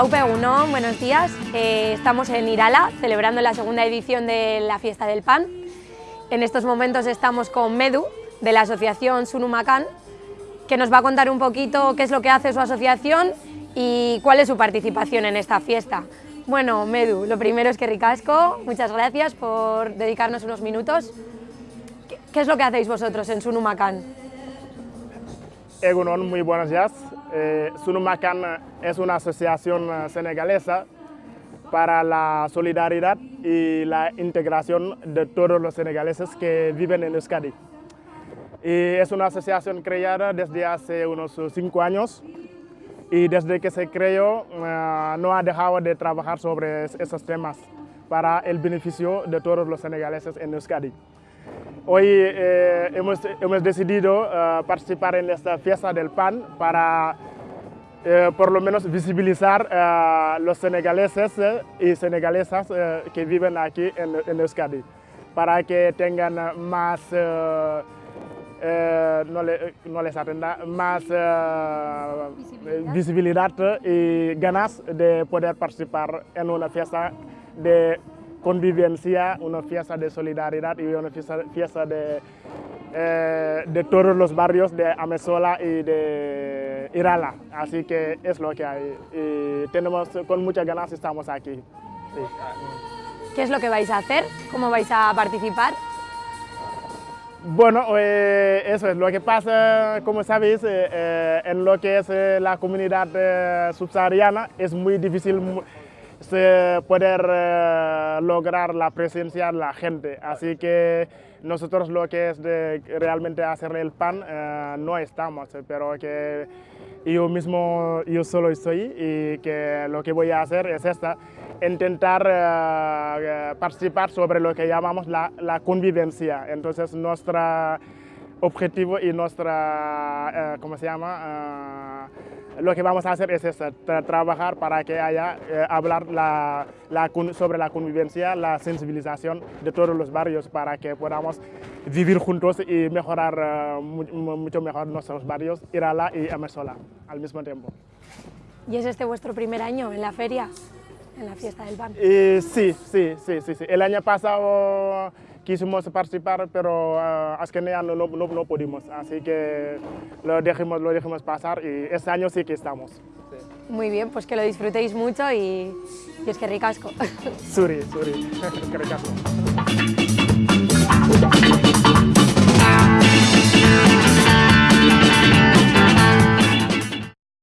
Aupe Uno, buenos días. Eh, estamos en Irala celebrando la segunda edición de la Fiesta del Pan. En estos momentos estamos con Medu, de la asociación Sunumacan, que nos va a contar un poquito qué es lo que hace su asociación y cuál es su participación en esta fiesta. Bueno, Medu, lo primero es que ricasco, muchas gracias por dedicarnos unos minutos. ¿Qué, es lo que hacéis vosotros en Sunumacan? Egunon, muy buenos días. Eh, Sunumacan es una asociación eh, senegalesa para la solidaridad y la integración de todos los senegaleses que viven en Euskadi. Y es una asociación creada desde hace unos cinco años y desde que se creó eh, no ha dejado de trabajar sobre esos temas para el beneficio de todos los senegaleses en Euskadi. Hoy eh, hemos, hemos, decidido uh, participar en esta fiesta del pan para uh, por lo menos visibilizar a uh, los senegaleses y senegalesas que viven aquí en, en, Euskadi, para que tengan más, no, le, no, les atenda, más visibilidad. visibilidad y ganas de poder participar en una fiesta de convivencia, una fiesta de solidaridad y una fiesta, fiesta de, eh, de, todos los barrios de Amesola y de Irala. Así que es lo que hay. Y tenemos, con muchas ganas estamos aquí. Sí. ¿Qué es lo que vais a hacer? ¿Cómo vais a participar? Bueno, eh, eso es lo que pasa, como sabéis, eh, en lo que es la comunidad subsahariana es muy difícil poder eh, lograr la presencia de la gente. Así que nosotros lo que es de realmente hacer el pan eh, no estamos, pero que yo mismo, yo solo estoy y que lo que voy a hacer es esta, intentar eh, participar sobre lo que llamamos la, la convivencia. Entonces nuestro objetivo y nuestra, ¿cómo se llama? lo que vamos a hacer es trabajar para que haya, eh, hablar la, la, sobre la convivencia, la sensibilización de todos los barrios para que podamos vivir juntos y mejorar uh, mucho mejor nuestros barrios, Irala y Amesola al mismo tiempo. ¿Y es este vuestro primer año en la feria, en la fiesta del pan? sí, sí, sí, sí, sí. El año pasado quisimos participar, pero uh, es que no, no, no, pudimos, así que lo dejamos, lo dejamos pasar y este año sí que estamos. Sí. Muy bien, pues que lo disfrutéis mucho y, y es que ricasco. Suri, suri, que ricasco.